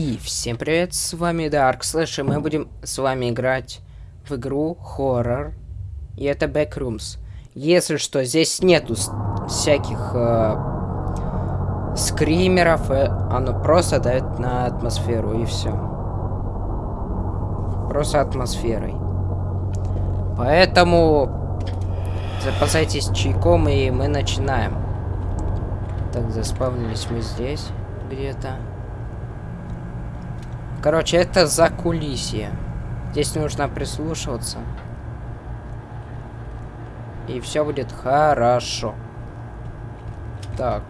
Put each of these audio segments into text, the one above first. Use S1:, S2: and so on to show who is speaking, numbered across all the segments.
S1: И всем привет, с вами Dark Slash, и мы будем с вами играть в игру хоррор. И это Backrooms. Если что, здесь нету всяких э, скримеров, э, оно просто дает на атмосферу, и все. Просто атмосферой. Поэтому запасайтесь чайком, и мы начинаем. Так, заспавнились мы здесь где-то. Короче, это за кулисье. Здесь нужно прислушиваться. И все будет хорошо. Так.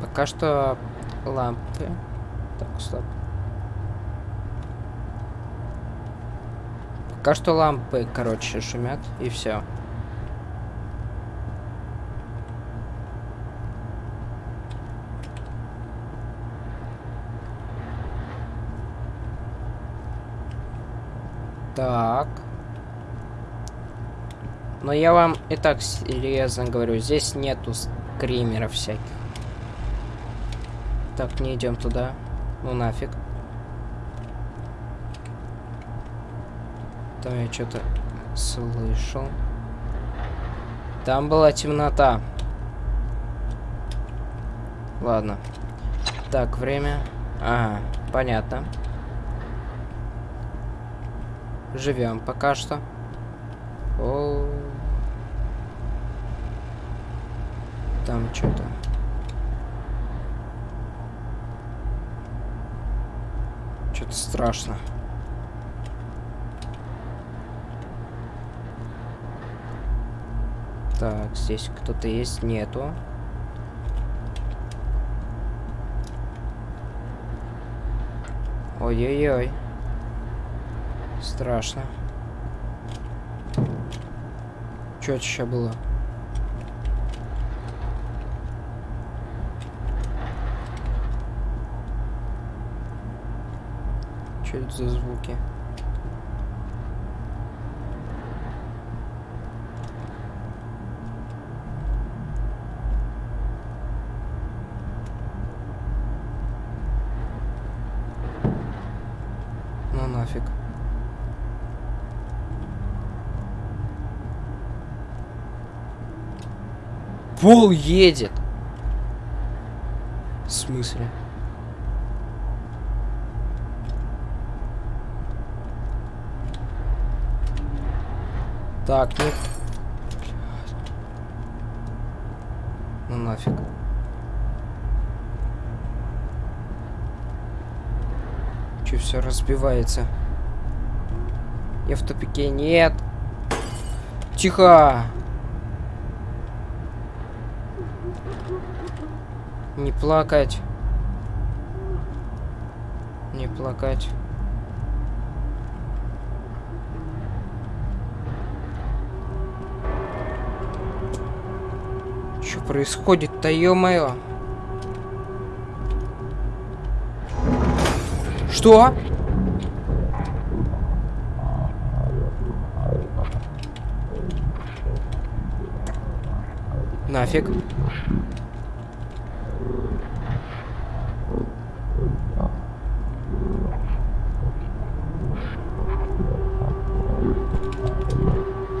S1: Пока что лампы. Так, стоп. Пока что лампы, короче, шумят, и все. Так. Но я вам и так серьезно говорю, здесь нету скримеров всяких. Так, не идем туда. Ну нафиг. Там я что-то слышал. Там была темнота. Ладно. Так, время. Ага, понятно. Живем пока что. О, Там что-то. Что-то страшно. Так, здесь кто-то есть? Нету. Ой-ой-ой. Страшно. Что это еще было? Что это за звуки? Ну нафиг. Пол едет. В смысле? Так, нет. Ну нафиг. Че все разбивается? Я в тупике. Нет. Тихо. Не плакать. Не плакать. Что происходит-то, ё-моё? Что? Нафиг.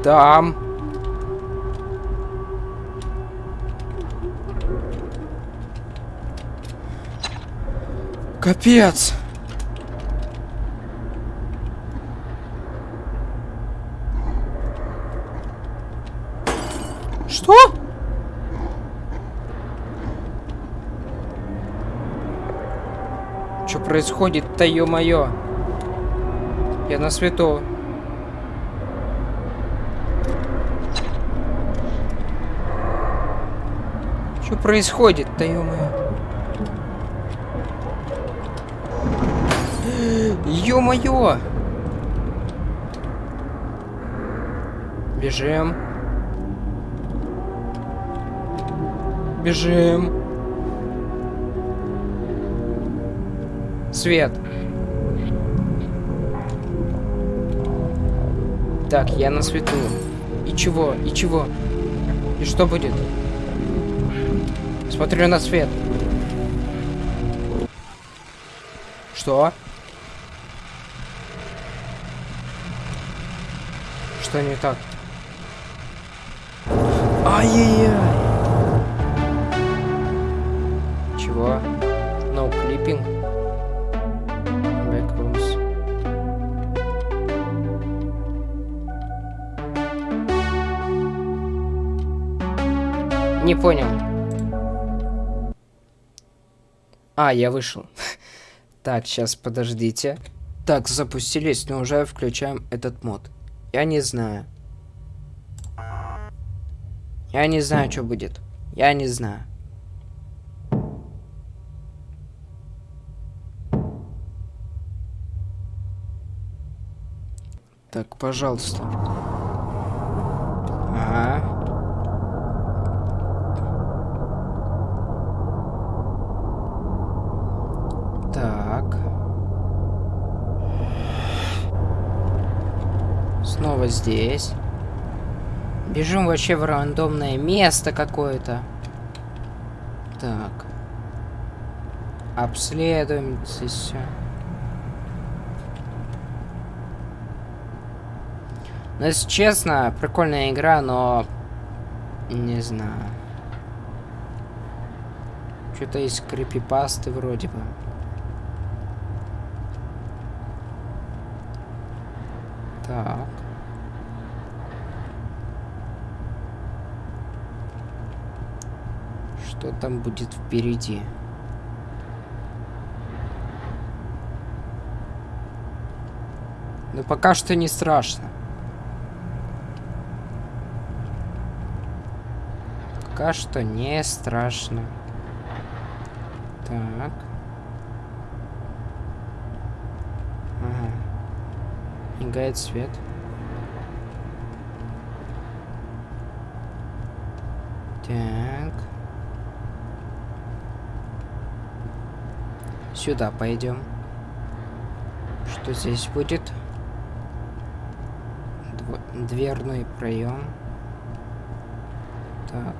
S1: Там. Капец. Что? Что происходит-то, ё-моё? Я на свету. Что происходит-то, ё-моё? Ё-моё! Бежим. Бежим. Свет. Так, я на свету. И чего? И чего? И что будет? Смотрю на свет. Что? Что не так? Ай-яй-яй! Чего? No clipping? Backrooms. Не понял. А, я вышел. Так, сейчас подождите. Так, запустились, но уже включаем этот мод. Я не знаю. Я не знаю, что будет. Я не знаю. Так, пожалуйста. Ага. Так. Снова здесь. Бежим вообще в рандомное место какое-то. Так. Обследуем здесь все. Ну, если честно, прикольная игра, но... Не знаю. Что-то есть крипипасты вроде бы. Так. Что там будет впереди? Но пока что не страшно. Пока что не страшно. Так. Ага. Мигает свет. Так. Сюда пойдем. Что здесь будет? Дв дверной проем. Так.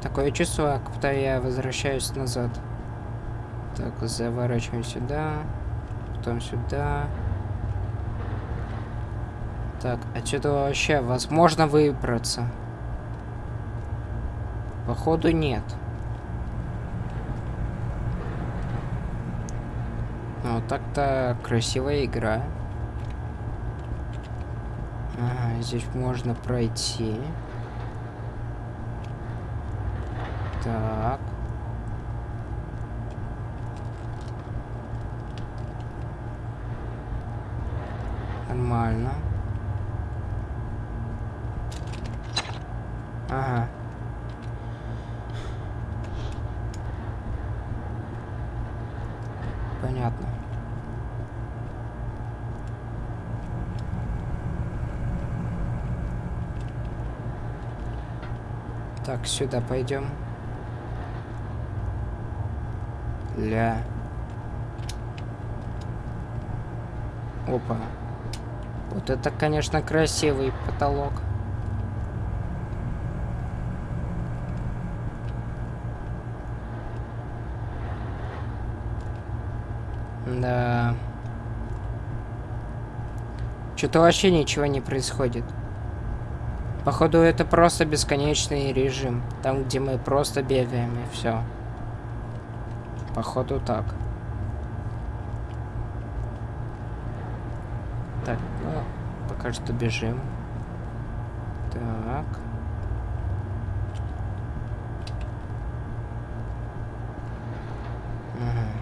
S1: Такое чувство, как будто я возвращаюсь назад. Так, заворачиваем сюда. Потом сюда. Так, отсюда вообще возможно выбраться? Походу нет. Ну, так-то красивая игра. Ага, здесь можно пройти. Так. Нормально. Ага. Понятно. Так, сюда пойдем. Ля. Опа. Вот это, конечно, красивый потолок. Да. Что-то вообще ничего не происходит. Походу, это просто бесконечный режим. Там, где мы просто бегаем, и все. Походу, так. Так, ну, пока что бежим. Так. Ага.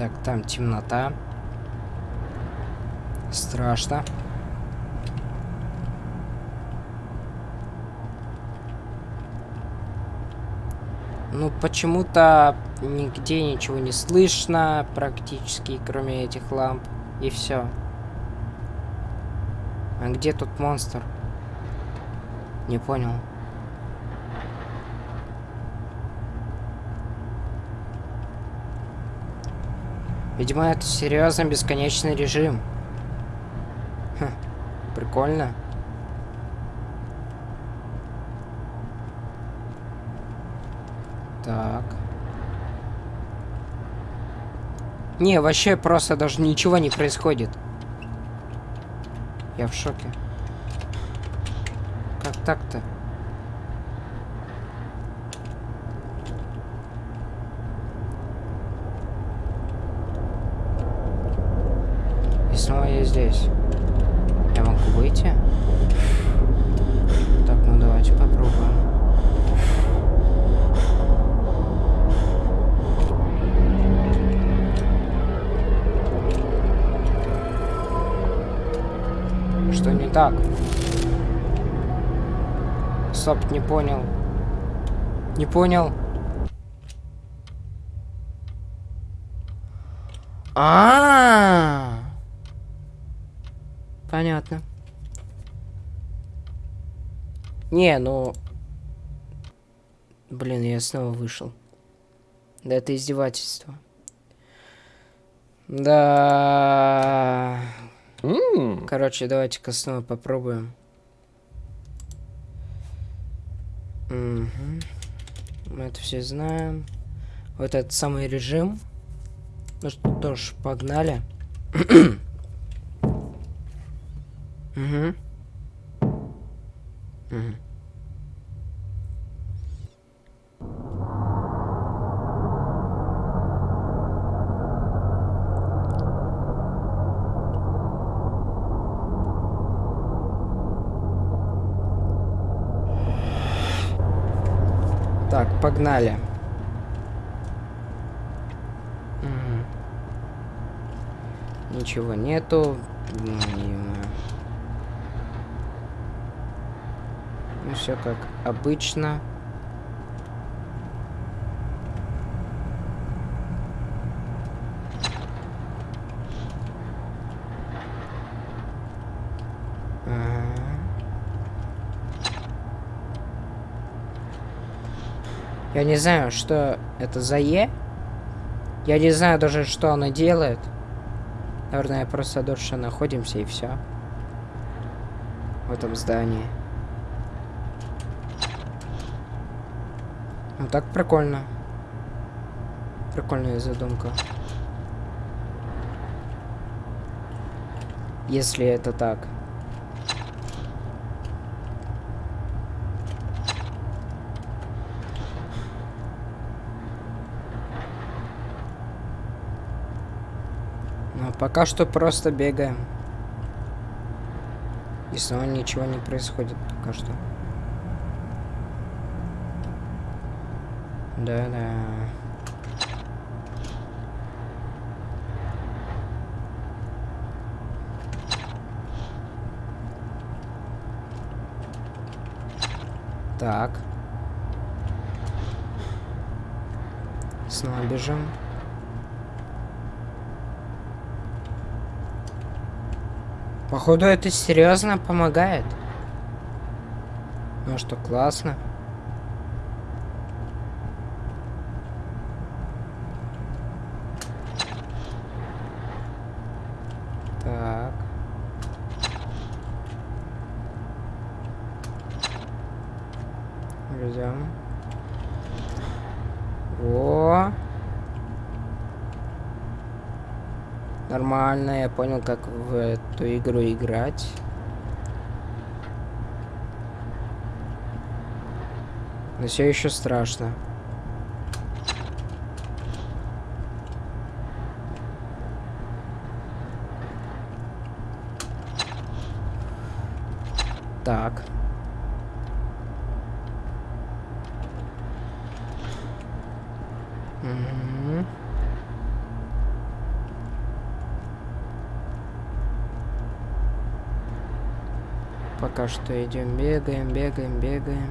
S1: Так, там темнота. Страшно. Ну, почему-то нигде ничего не слышно практически, кроме этих ламп. И все. А где тут монстр? Не понял. Видимо, это серьезно бесконечный режим. Прикольно. Так. Не, вообще просто даже ничего не происходит. Я в шоке. Как так-то? Снова я здесь. Я могу выйти? Так, ну давайте попробуем. Что не так? Стоп, не понял. Не понял. А, -а, -а. Понятно. Не, ну... Блин, я снова вышел. Да это издевательство. Да. Mm. Короче, давайте-ка снова попробуем. Угу. Мы это все знаем. Вот этот самый режим. Ну что, тоже погнали. Угу. Угу. Так, погнали. Ничего нету. Ну, все как обычно. Я не знаю, что это за Е. Я не знаю даже, что она делает. Наверное, просто дольше находимся и все. В этом здании. Ну так прикольно. Прикольная задумка. Если это так. Но пока что просто бегаем. И снова ничего не происходит пока что. Да-да. Так. Снова бежим. Походу это серьезно помогает. Ну что, классно. Ждем. О! Нормально, я понял, как в эту игру играть. Но все еще страшно. Так. Пока что идем, бегаем, бегаем, бегаем.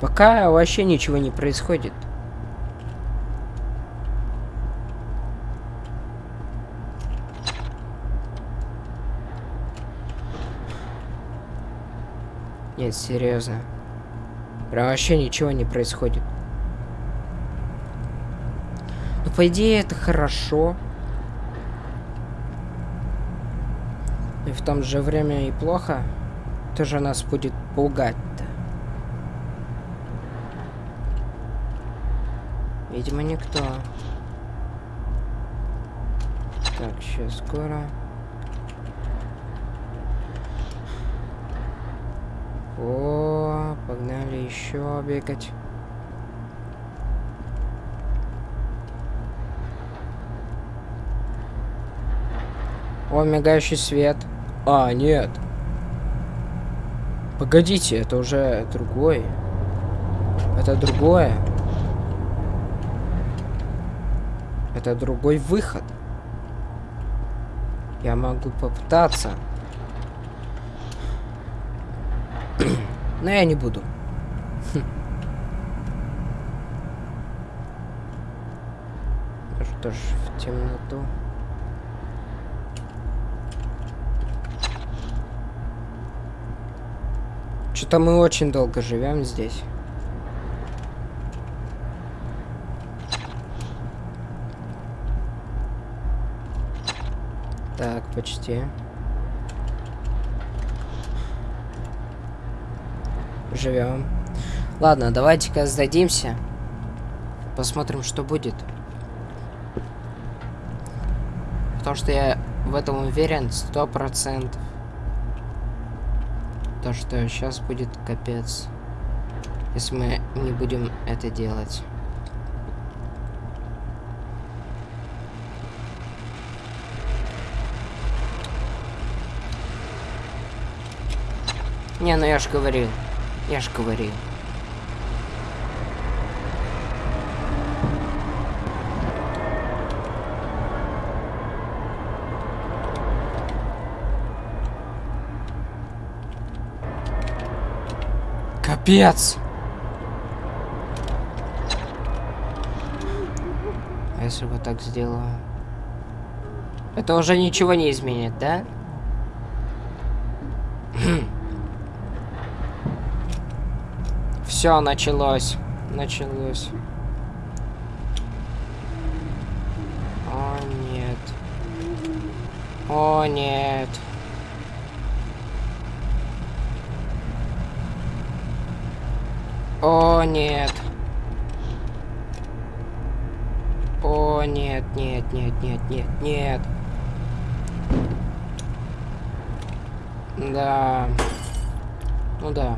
S1: Пока вообще ничего не происходит. Нет, серьезно. Прям вообще ничего не происходит. Ну, по идее, это хорошо. И в том же время и плохо. Тоже нас будет пугать-то. Видимо, никто. Так, сейчас скоро. О, погнали еще бегать. О, мигающий свет. А, нет. Погодите, это уже другой. Это другое. Это другой выход. Я могу попытаться. Но я не буду. Что ж, в темноту. Что-то мы очень долго живем здесь. Так, почти. Живем. Ладно, давайте-ка сдадимся. Посмотрим, что будет. Потому что я в этом уверен сто процентов. То, что сейчас будет капец. Если мы не будем это делать. Не, ну я ж говорил. Я ж говорил. Капец! А если вот так сделаю? Это уже ничего не изменит, да? Все, началось. Началось. О, нет. О, нет. О, нет. О, нет, нет, нет, нет, нет, нет. Да. Ну да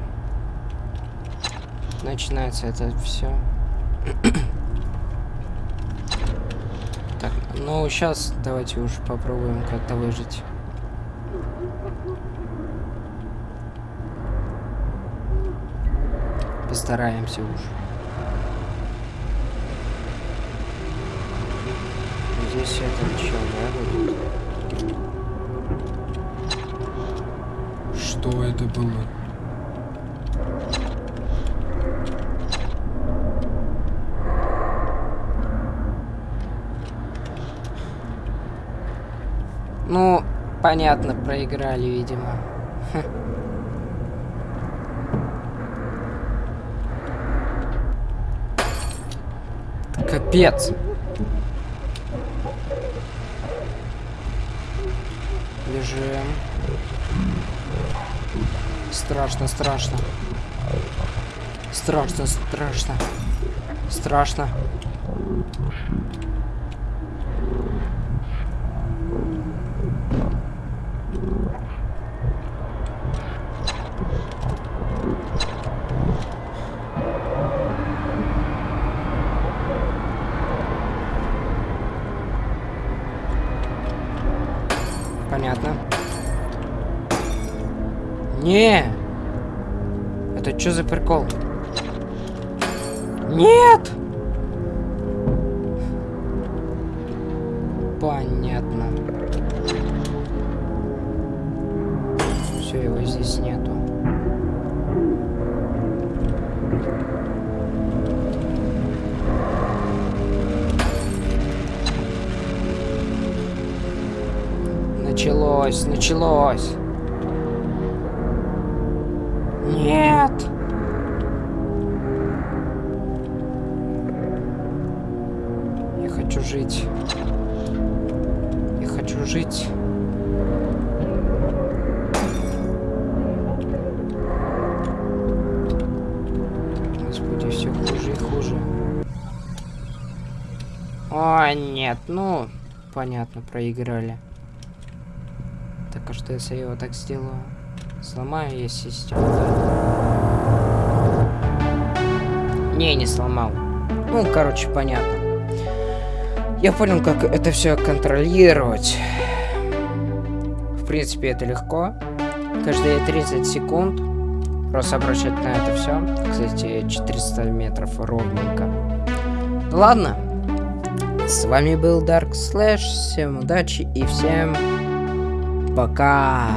S1: начинается это все. так, ну сейчас давайте уж попробуем как-то выжить. Постараемся уж. Здесь это что, да, будет? Что это было? Ну, понятно, проиграли, видимо. Капец. Бежим. Страшно, страшно. Страшно, страшно. Страшно. Понятно. Не! Это что за прикол? Нет! Понятно. Все, его здесь нету. Началось, началось. Нет. Я хочу жить. Я хочу жить. Господи, все хуже и хуже. О, нет, ну, понятно, проиграли. Так, а что если я его так сделаю? Сломаю я систему? Не, не сломал. Ну, короче, понятно. Я понял, как это все контролировать. В принципе, это легко. Каждые 30 секунд просто обращать на это все. Кстати, 400 метров ровненько. Ладно. С вами был Dark Slash. Всем удачи и всем пока.